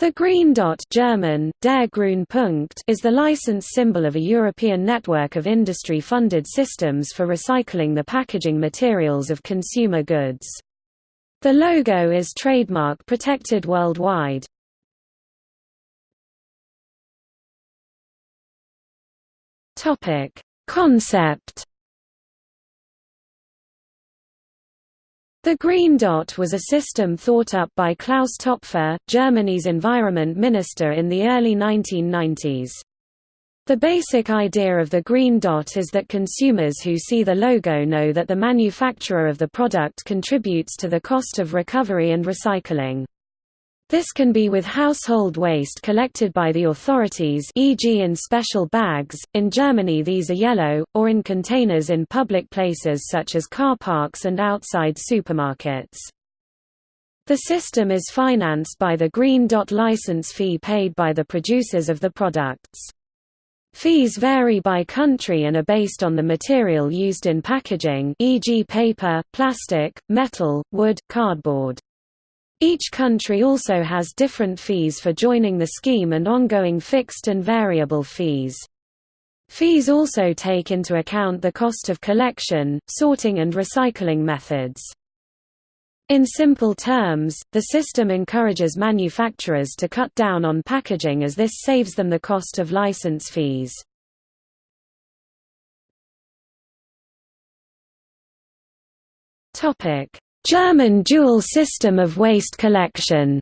The green dot German, der is the license symbol of a European network of industry-funded systems for recycling the packaging materials of consumer goods. The logo is trademark protected worldwide. Concept The Green Dot was a system thought up by Klaus Topfer, Germany's environment minister in the early 1990s. The basic idea of the Green Dot is that consumers who see the logo know that the manufacturer of the product contributes to the cost of recovery and recycling. This can be with household waste collected by the authorities e.g. in special bags, in Germany these are yellow, or in containers in public places such as car parks and outside supermarkets. The system is financed by the Green Dot license fee paid by the producers of the products. Fees vary by country and are based on the material used in packaging e.g. paper, plastic, metal, wood, cardboard. Each country also has different fees for joining the scheme and ongoing fixed and variable fees. Fees also take into account the cost of collection, sorting and recycling methods. In simple terms, the system encourages manufacturers to cut down on packaging as this saves them the cost of license fees. German dual system of waste collection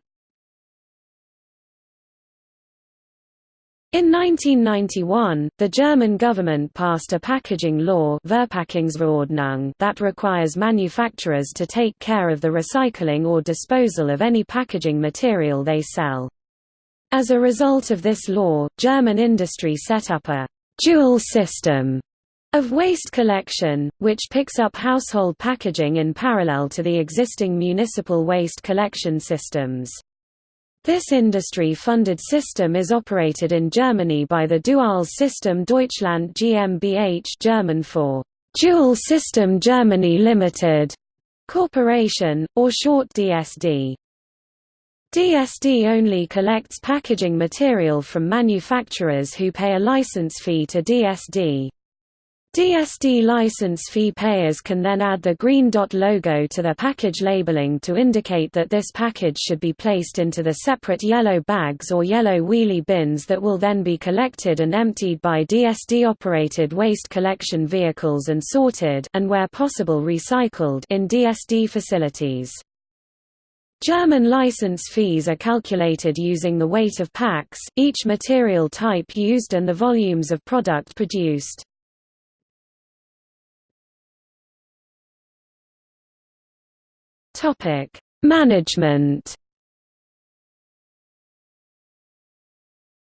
In 1991, the German government passed a packaging law that requires manufacturers to take care of the recycling or disposal of any packaging material they sell. As a result of this law, German industry set up a «dual system» of waste collection, which picks up household packaging in parallel to the existing municipal waste collection systems. This industry-funded system is operated in Germany by the Duales System Deutschland GmbH German for Dual System Germany Limited Corporation, or short DSD. DSD only collects packaging material from manufacturers who pay a license fee to DSD. DSD license fee payers can then add the green dot logo to their package labeling to indicate that this package should be placed into the separate yellow bags or yellow wheelie bins that will then be collected and emptied by DSD-operated waste collection vehicles and sorted and where possible recycled in DSD facilities. German license fees are calculated using the weight of packs, each material type used and the volumes of product produced. Topic: Management.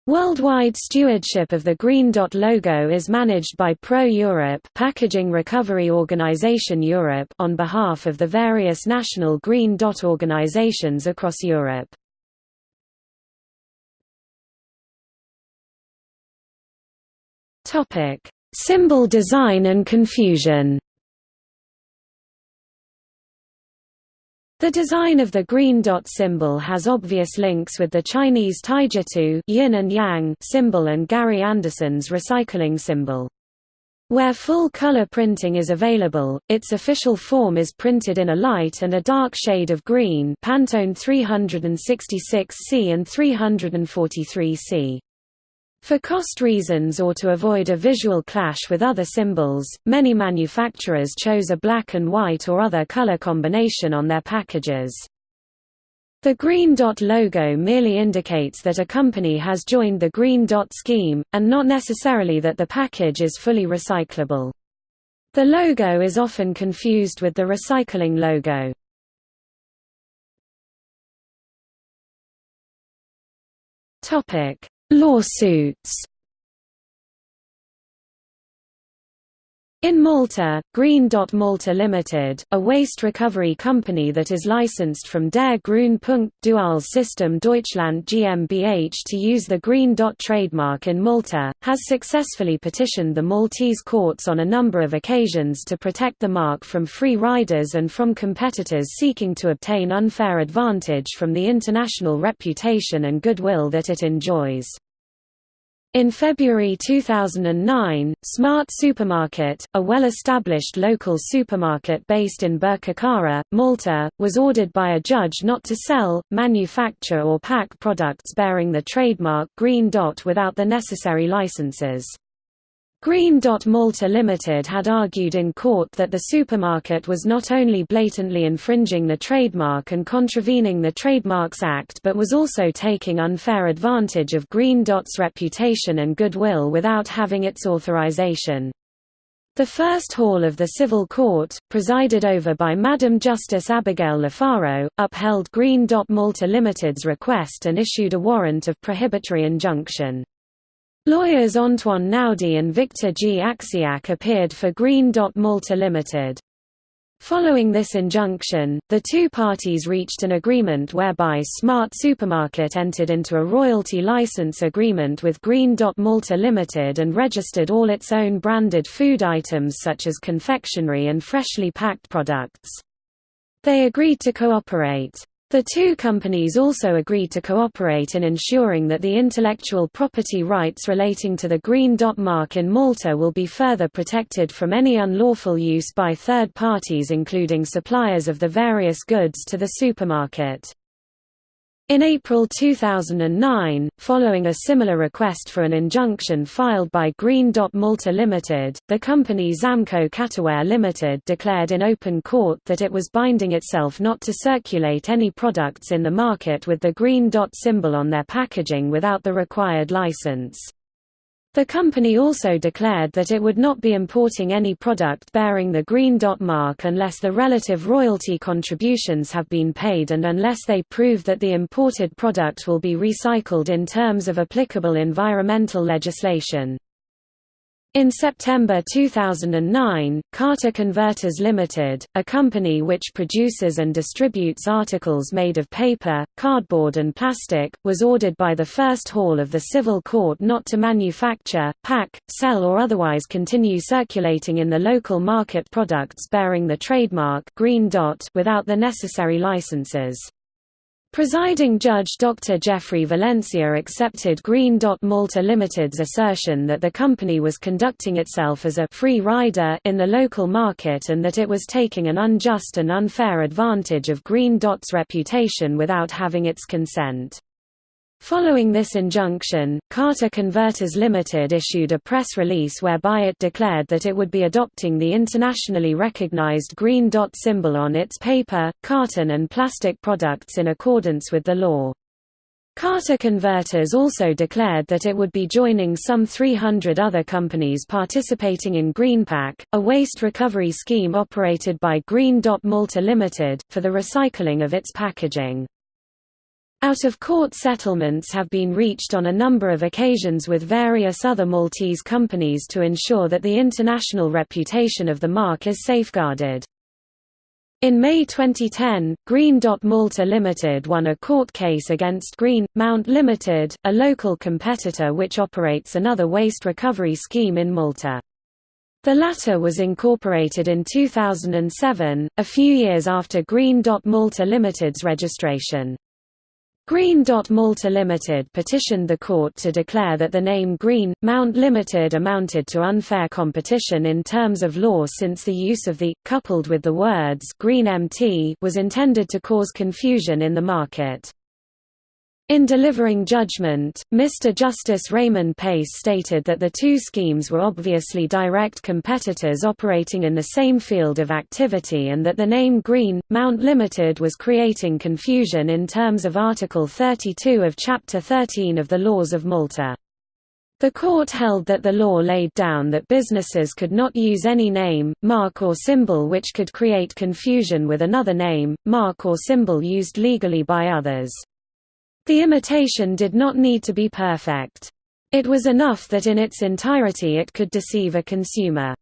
Worldwide stewardship of the Green Dot logo is managed by Pro Europe Packaging Recovery Organization Europe on behalf of the various national Green Dot organizations across Europe. Topic: Symbol design and confusion. The design of the green dot symbol has obvious links with the Chinese Taijitu yin and yang symbol and Gary Anderson's recycling symbol. Where full-color printing is available, its official form is printed in a light and a dark shade of green Pantone 366C and 343C. For cost reasons or to avoid a visual clash with other symbols, many manufacturers chose a black and white or other color combination on their packages. The green dot logo merely indicates that a company has joined the green dot scheme, and not necessarily that the package is fully recyclable. The logo is often confused with the recycling logo. Topic: Lawsuits In Malta, Green Dot Malta Limited, a waste recovery company that is licensed from Der Grünpunkt Dual System Deutschland GmbH to use the Green Dot trademark in Malta, has successfully petitioned the Maltese courts on a number of occasions to protect the mark from free riders and from competitors seeking to obtain unfair advantage from the international reputation and goodwill that it enjoys. In February 2009, Smart Supermarket, a well-established local supermarket based in Birkirkara, Malta, was ordered by a judge not to sell, manufacture or pack products bearing the trademark Green Dot without the necessary licenses. Green Dot Malta Limited had argued in court that the supermarket was not only blatantly infringing the trademark and contravening the Trademarks Act but was also taking unfair advantage of Green Dot's reputation and goodwill without having its authorization. The first hall of the civil court, presided over by Madam Justice Abigail Lofaro, upheld Green Dot Malta Limited's request and issued a warrant of prohibitory injunction. Lawyers Antoine Naudi and Victor G. Axiak appeared for Green Dot Malta Limited. Following this injunction, the two parties reached an agreement whereby Smart Supermarket entered into a royalty license agreement with Green Dot Malta Limited and registered all its own branded food items such as confectionery and freshly packed products. They agreed to cooperate. The two companies also agreed to cooperate in ensuring that the intellectual property rights relating to the Green Dot mark in Malta will be further protected from any unlawful use by third parties including suppliers of the various goods to the supermarket. In April 2009, following a similar request for an injunction filed by Green Dot Malta Limited, the company Zamco Caterware Limited declared in open court that it was binding itself not to circulate any products in the market with the Green Dot symbol on their packaging without the required license. The company also declared that it would not be importing any product bearing the green dot mark unless the relative royalty contributions have been paid and unless they prove that the imported product will be recycled in terms of applicable environmental legislation. In September 2009, Carta Converters Limited, a company which produces and distributes articles made of paper, cardboard and plastic, was ordered by the First Hall of the Civil Court not to manufacture, pack, sell or otherwise continue circulating in the local market products bearing the trademark Green Dot without the necessary licenses. Presiding Judge Dr. Geoffrey Valenzia accepted Green Dot Malta Limited's assertion that the company was conducting itself as a «free rider» in the local market and that it was taking an unjust and unfair advantage of Green Dot's reputation without having its consent. Following this injunction, Carta Converters Limited issued a press release whereby it declared that it would be adopting the internationally recognized green dot symbol on its paper, carton and plastic products in accordance with the law. Carta Converters also declared that it would be joining some 300 other companies participating in GreenPak, a waste recovery scheme operated by Green Dot Malta Limited, for the recycling of its packaging. Out-of-court settlements have been reached on a number of occasions with various other Maltese companies to ensure that the international reputation of the mark is safeguarded. In May 2010, Green Dot Malta Limited won a court case against Green Mount Limited, a local competitor which operates another waste recovery scheme in Malta. The latter was incorporated in 2007, a few years after Green Dot Malta Limited's registration. Green Dot Malta Limited petitioned the court to declare that the name Green, Mount Limited amounted to unfair competition in terms of law since the use of the, coupled with the words Green MT was intended to cause confusion in the market. In delivering judgment, Mr. Justice Raymond Pace stated that the two schemes were obviously direct competitors operating in the same field of activity and that the name Green, Mount Limited was creating confusion in terms of Article 32 of Chapter 13 of the Laws of Malta. The court held that the law laid down that businesses could not use any name, mark or symbol which could create confusion with another name, mark or symbol used legally by others. The imitation did not need to be perfect. It was enough that in its entirety it could deceive a consumer.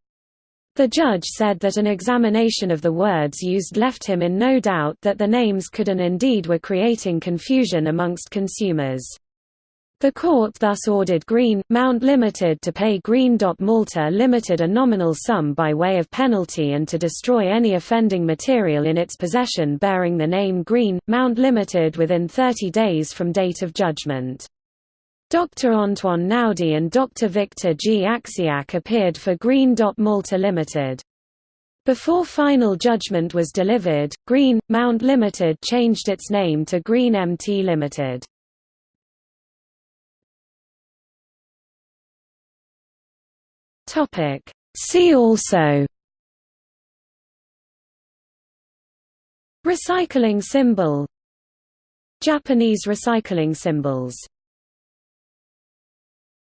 The judge said that an examination of the words used left him in no doubt that the names could and indeed were creating confusion amongst consumers. The court thus ordered Green, Mount Limited to pay Green. Malta Limited a nominal sum by way of penalty and to destroy any offending material in its possession bearing the name Green, Mount Limited within 30 days from date of judgment. Dr. Antoine Naudi and Dr. Victor G. Axiak appeared for Green. Malta Limited. Before final judgment was delivered, Green, Mount Limited changed its name to Green MT Limited. See also. Recycling symbol. Japanese recycling symbols